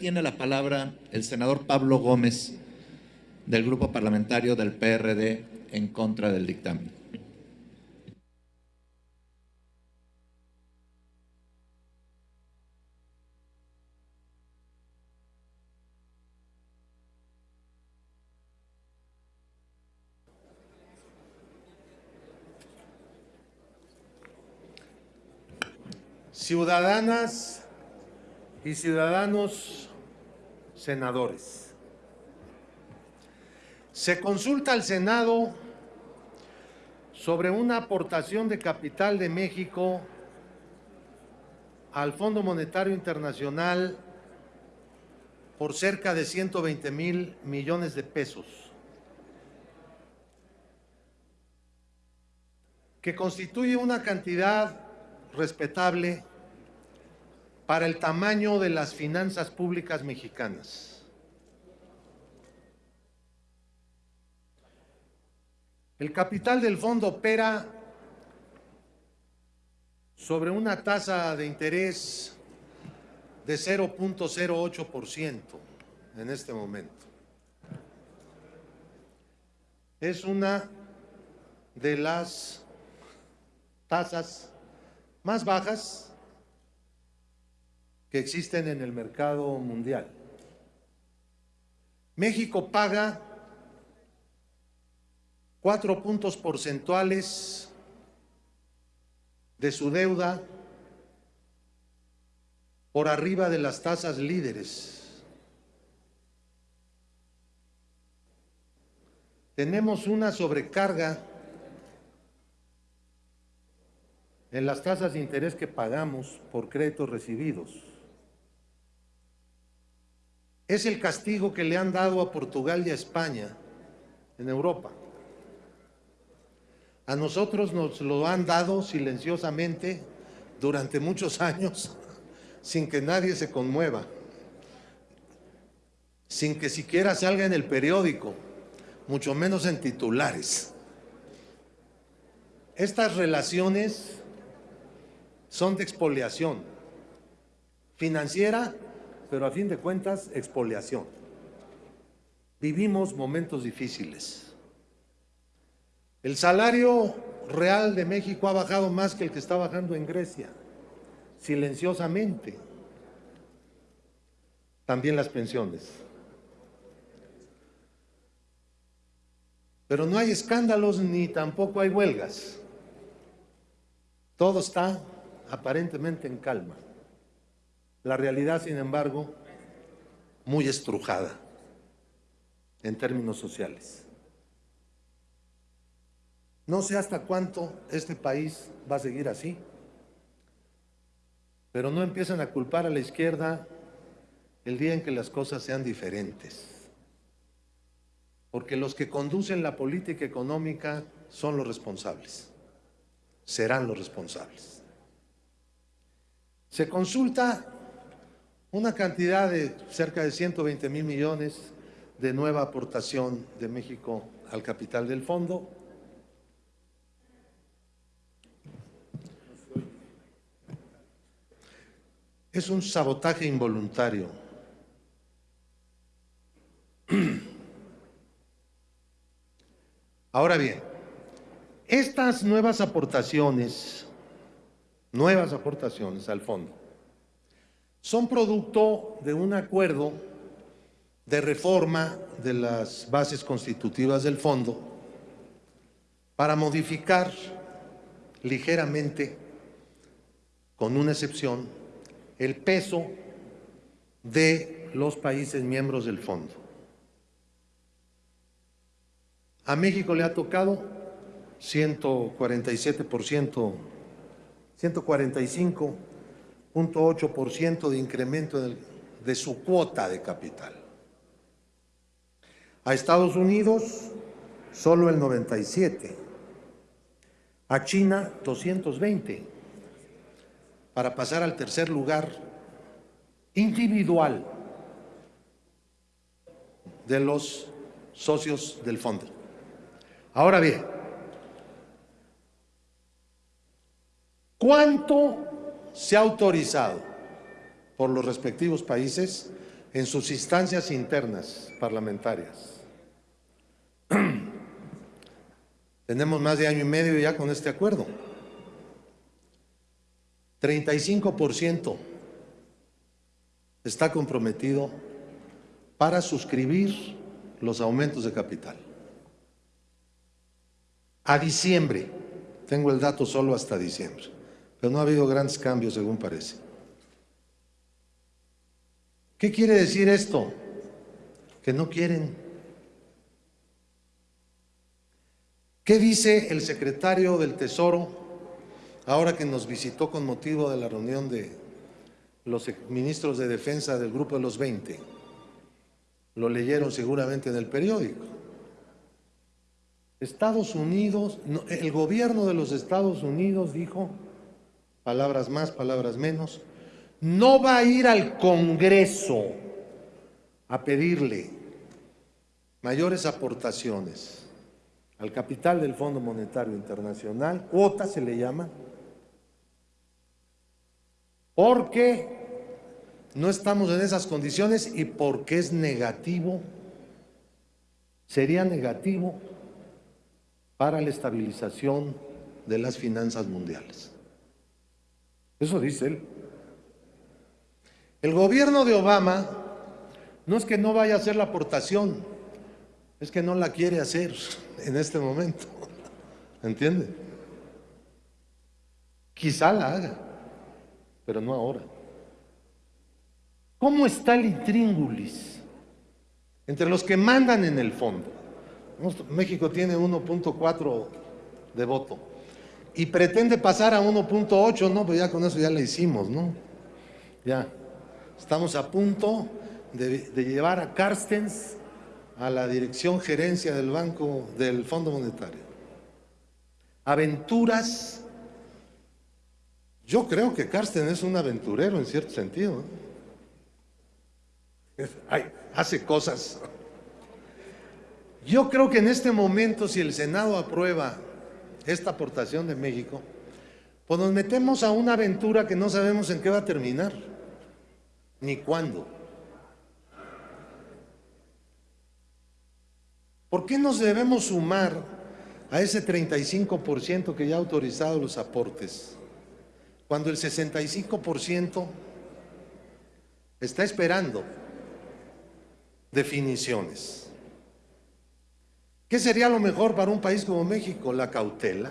tiene la palabra el senador Pablo Gómez del Grupo Parlamentario del PRD en contra del dictamen. Ciudadanas y ciudadanos senadores. Se consulta al Senado sobre una aportación de capital de México al Fondo Monetario Internacional por cerca de 120 mil millones de pesos, que constituye una cantidad respetable para el tamaño de las finanzas públicas mexicanas. El capital del fondo opera sobre una tasa de interés de 0.08% en este momento. Es una de las tasas más bajas que existen en el mercado mundial. México paga cuatro puntos porcentuales de su deuda por arriba de las tasas líderes. Tenemos una sobrecarga en las tasas de interés que pagamos por créditos recibidos es el castigo que le han dado a Portugal y a España en Europa. A nosotros nos lo han dado silenciosamente durante muchos años sin que nadie se conmueva, sin que siquiera salga en el periódico, mucho menos en titulares. Estas relaciones son de expoliación financiera pero a fin de cuentas, expoliación. Vivimos momentos difíciles. El salario real de México ha bajado más que el que está bajando en Grecia, silenciosamente. También las pensiones. Pero no hay escándalos ni tampoco hay huelgas. Todo está aparentemente en calma. La realidad, sin embargo, muy estrujada en términos sociales. No sé hasta cuánto este país va a seguir así, pero no empiezan a culpar a la izquierda el día en que las cosas sean diferentes. Porque los que conducen la política económica son los responsables, serán los responsables. Se consulta una cantidad de cerca de 120 mil millones de nueva aportación de México al capital del fondo. Es un sabotaje involuntario. Ahora bien, estas nuevas aportaciones, nuevas aportaciones al fondo, son producto de un acuerdo de reforma de las bases constitutivas del fondo para modificar ligeramente, con una excepción, el peso de los países miembros del fondo. A México le ha tocado 147%, 145 0.8% de incremento de su cuota de capital. A Estados Unidos, solo el 97. A China, 220. Para pasar al tercer lugar individual de los socios del fondo. Ahora bien, ¿cuánto se ha autorizado por los respectivos países en sus instancias internas parlamentarias. Tenemos más de año y medio ya con este acuerdo. 35% está comprometido para suscribir los aumentos de capital. A diciembre, tengo el dato solo hasta diciembre, pero no ha habido grandes cambios según parece. ¿Qué quiere decir esto? Que no quieren. ¿Qué dice el secretario del Tesoro ahora que nos visitó con motivo de la reunión de los ministros de defensa del Grupo de los 20? Lo leyeron seguramente en el periódico. Estados Unidos, el gobierno de los Estados Unidos dijo, palabras más, palabras menos, no va a ir al Congreso a pedirle mayores aportaciones al capital del Fondo Monetario Internacional, cuota se le llama, porque no estamos en esas condiciones y porque es negativo, sería negativo para la estabilización de las finanzas mundiales. Eso dice él. El gobierno de Obama no es que no vaya a hacer la aportación, es que no la quiere hacer en este momento. ¿Entiende? Quizá la haga, pero no ahora. ¿Cómo está el intríngulis entre los que mandan en el fondo? México tiene 1.4 de voto y pretende pasar a 1.8, no, pues ya con eso ya la hicimos, ¿no? Ya. Estamos a punto de, llevar a Carstens a la dirección gerencia del Banco del Fondo Monetario. Aventuras. Yo creo que Carstens es un aventurero en cierto sentido. hace cosas. Yo creo que en este momento, si el Senado aprueba esta aportación de México, pues nos metemos a una aventura que no sabemos en qué va a terminar ni cuándo. ¿Por qué nos debemos sumar a ese 35% que ya ha autorizado los aportes, cuando el 65% está esperando definiciones? ¿Qué sería lo mejor para un país como México? La cautela.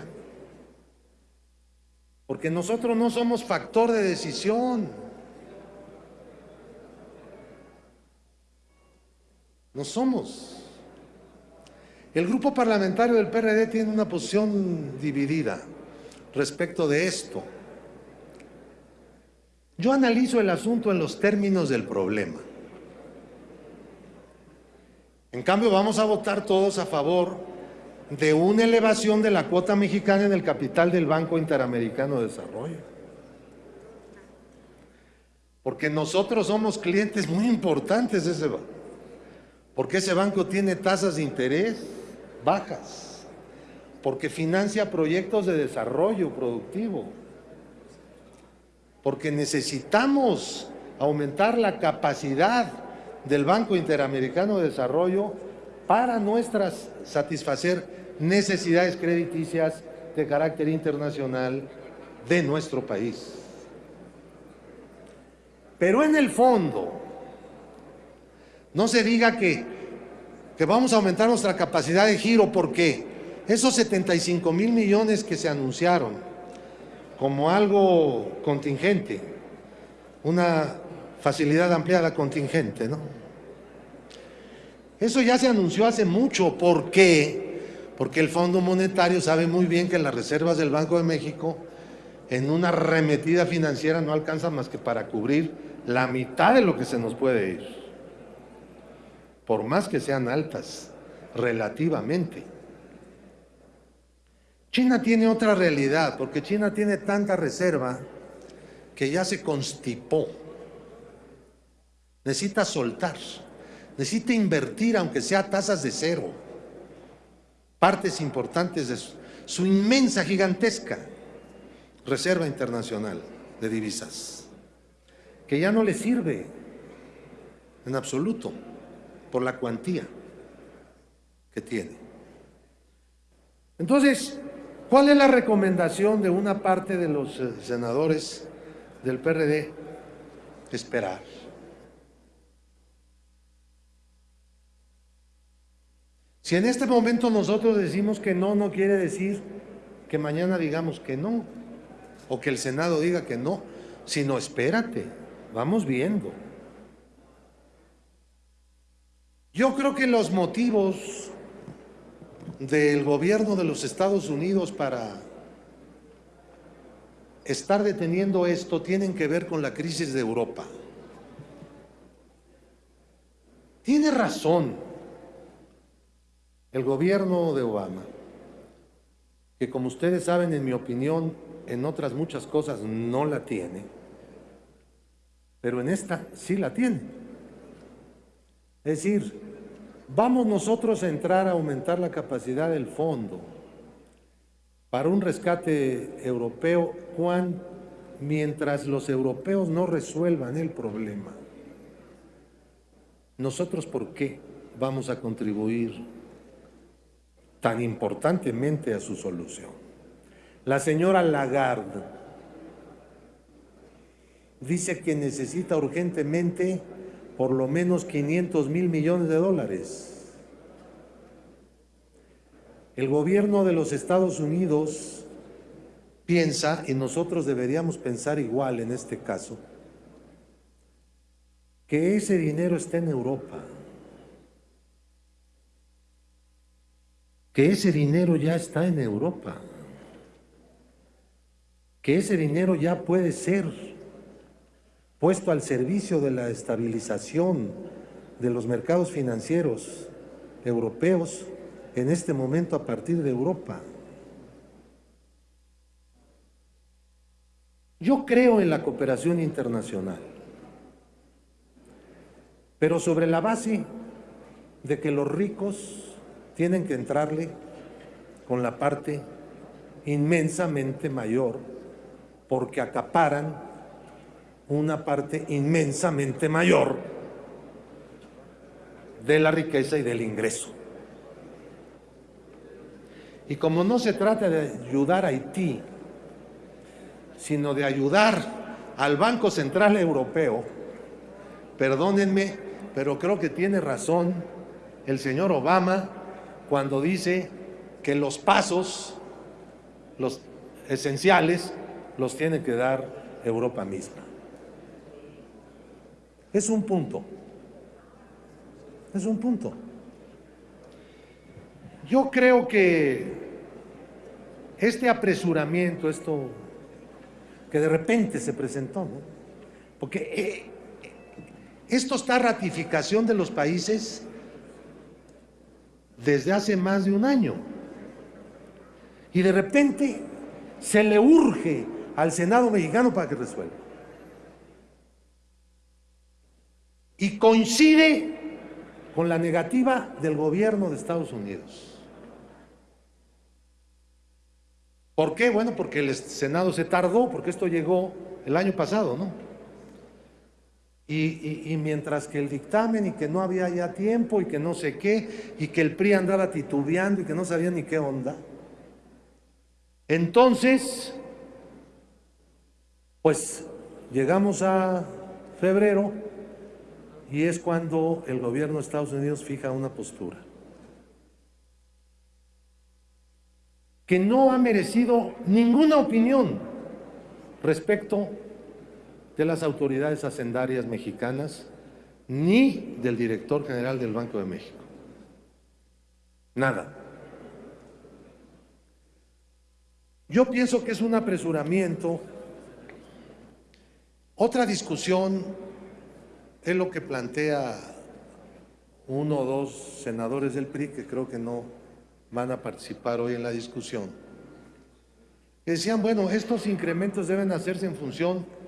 Porque nosotros no somos factor de decisión. No somos. El grupo parlamentario del PRD tiene una posición dividida respecto de esto. Yo analizo el asunto en los términos del problema. En cambio, vamos a votar todos a favor de una elevación de la cuota mexicana en el capital del Banco Interamericano de Desarrollo. Porque nosotros somos clientes muy importantes de ese banco. Porque ese banco tiene tasas de interés bajas, porque financia proyectos de desarrollo productivo, porque necesitamos aumentar la capacidad del Banco Interamericano de Desarrollo para nuestras satisfacer necesidades crediticias de carácter internacional de nuestro país. Pero en el fondo, no se diga que, que vamos a aumentar nuestra capacidad de giro porque esos 75 mil millones que se anunciaron como algo contingente, una facilidad ampliada contingente, ¿no? Eso ya se anunció hace mucho. ¿Por qué? Porque el Fondo Monetario sabe muy bien que las reservas del Banco de México en una remetida financiera no alcanzan más que para cubrir la mitad de lo que se nos puede ir por más que sean altas relativamente. China tiene otra realidad, porque China tiene tanta reserva que ya se constipó. Necesita soltar, necesita invertir, aunque sea tasas de cero, partes importantes de su, su inmensa, gigantesca reserva internacional de divisas, que ya no le sirve en absoluto, por la cuantía que tiene. Entonces, ¿cuál es la recomendación de una parte de los eh, senadores del PRD? Esperar. Si en este momento nosotros decimos que no, no quiere decir que mañana digamos que no, o que el Senado diga que no, sino espérate, vamos viendo. Yo creo que los motivos del gobierno de los Estados Unidos para estar deteniendo esto tienen que ver con la crisis de Europa. Tiene razón el gobierno de Obama, que como ustedes saben, en mi opinión, en otras muchas cosas no la tiene, pero en esta sí la tiene. Es decir, vamos nosotros a entrar a aumentar la capacidad del fondo para un rescate europeo cuando, mientras los europeos no resuelvan el problema. Nosotros, ¿por qué vamos a contribuir tan importantemente a su solución. La señora Lagarde dice que necesita urgentemente por lo menos 500 mil millones de dólares. El gobierno de los Estados Unidos piensa, y nosotros deberíamos pensar igual en este caso, que ese dinero está en Europa. Que ese dinero ya está en Europa, que ese dinero ya puede ser puesto al servicio de la estabilización de los mercados financieros europeos en este momento a partir de Europa. Yo creo en la cooperación internacional, pero sobre la base de que los ricos tienen que entrarle con la parte inmensamente mayor porque acaparan una parte inmensamente mayor de la riqueza y del ingreso. Y como no se trata de ayudar a Haití, sino de ayudar al Banco Central Europeo, perdónenme, pero creo que tiene razón el señor Obama cuando dice que los pasos, los esenciales, los tiene que dar Europa misma. Es un punto. Es un punto. Yo creo que este apresuramiento, esto que de repente se presentó, porque eh, esto está ratificación de los países desde hace más de un año. Y de repente se le urge al Senado mexicano para que resuelva. Y coincide con la negativa del gobierno de Estados Unidos. ¿Por qué? Bueno, porque el Senado se tardó, porque esto llegó el año pasado, ¿no? Y, mientras que el dictamen y que no había ya tiempo y que no sé qué, y que el PRI andaba titubeando y que no sabía ni qué onda, entonces, pues llegamos a febrero y es cuando el gobierno de Estados Unidos fija una postura que no ha merecido ninguna opinión respecto de las autoridades hacendarias mexicanas ni del director general del Banco de México. Nada. Yo pienso que es un apresuramiento. Otra discusión es lo que plantea uno o dos senadores del PRI que creo que no van a participar hoy en la discusión. Que decían, bueno, estos incrementos deben hacerse en función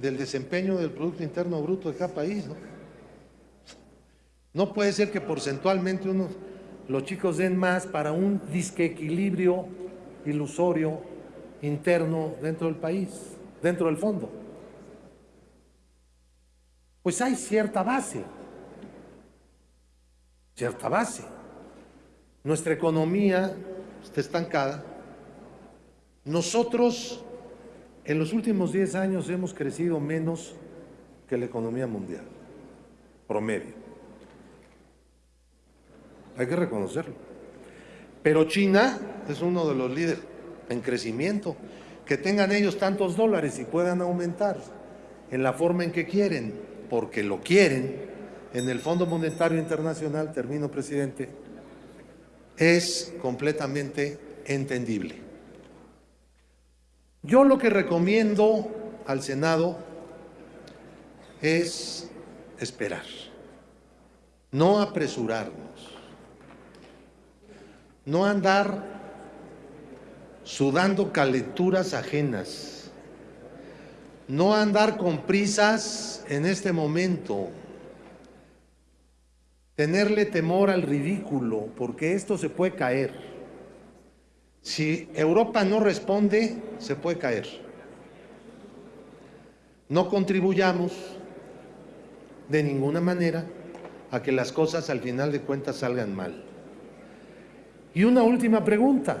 del desempeño del Producto Interno Bruto de cada país. ¿no? no puede ser que porcentualmente unos, los chicos den más para un disquequilibrio ilusorio interno dentro del país, dentro del fondo. Pues hay cierta base cierta base. Nuestra economía está estancada. Nosotros en los últimos 10 años hemos crecido menos que la economía mundial, promedio. Hay que reconocerlo. Pero China es uno de los líderes en crecimiento. Que tengan ellos tantos dólares y puedan aumentar en la forma en que quieren, porque lo quieren, en el Fondo Monetario Internacional, termino presidente, es completamente entendible. Yo lo que recomiendo al Senado es esperar, no apresurarnos, no andar sudando calenturas ajenas, no andar con prisas en este momento, tenerle temor al ridículo, porque esto se puede caer. Si Europa no responde, se puede caer. No contribuyamos de ninguna manera a que las cosas al final de cuentas salgan mal. Y una última pregunta.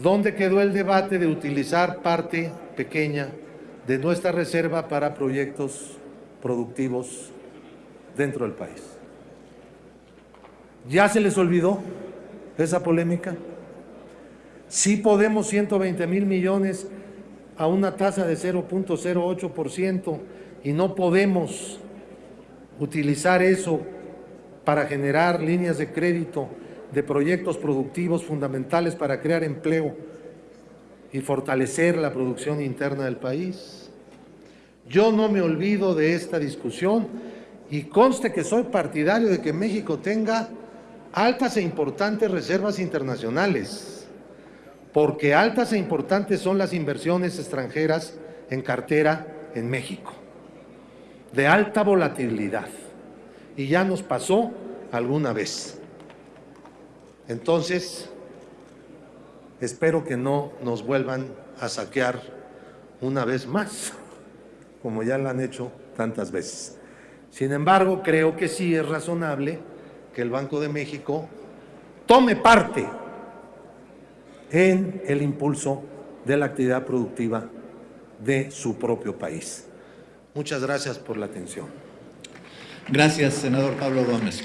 ¿Dónde quedó el debate de utilizar parte pequeña de nuestra reserva para proyectos productivos dentro del país? ¿Ya se les olvidó esa polémica? Sí podemos 120 mil millones a una tasa de 0.08% y no podemos utilizar eso para generar líneas de crédito de proyectos productivos fundamentales para crear empleo y fortalecer la producción interna del país. Yo no me olvido de esta discusión y conste que soy partidario de que México tenga altas e importantes reservas internacionales, porque altas e importantes son las inversiones extranjeras en cartera en México, de alta volatilidad, y ya nos pasó alguna vez. Entonces, espero que no nos vuelvan a saquear una vez más, como ya lo han hecho tantas veces. Sin embargo, creo que sí es razonable que el Banco de México tome parte en el impulso de la actividad productiva de su propio país. Muchas gracias por la atención. Gracias, senador Pablo Gómez.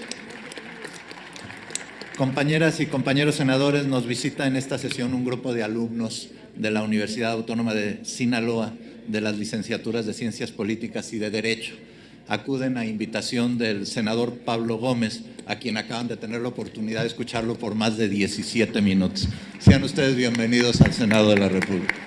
Compañeras y compañeros senadores, nos visita en esta sesión un grupo de alumnos de la Universidad Autónoma de Sinaloa de las licenciaturas de Ciencias Políticas y de Derecho. Acuden a invitación del senador Pablo Gómez, a quien acaban de tener la oportunidad de escucharlo por más de 17 minutos. Sean ustedes bienvenidos al Senado de la República.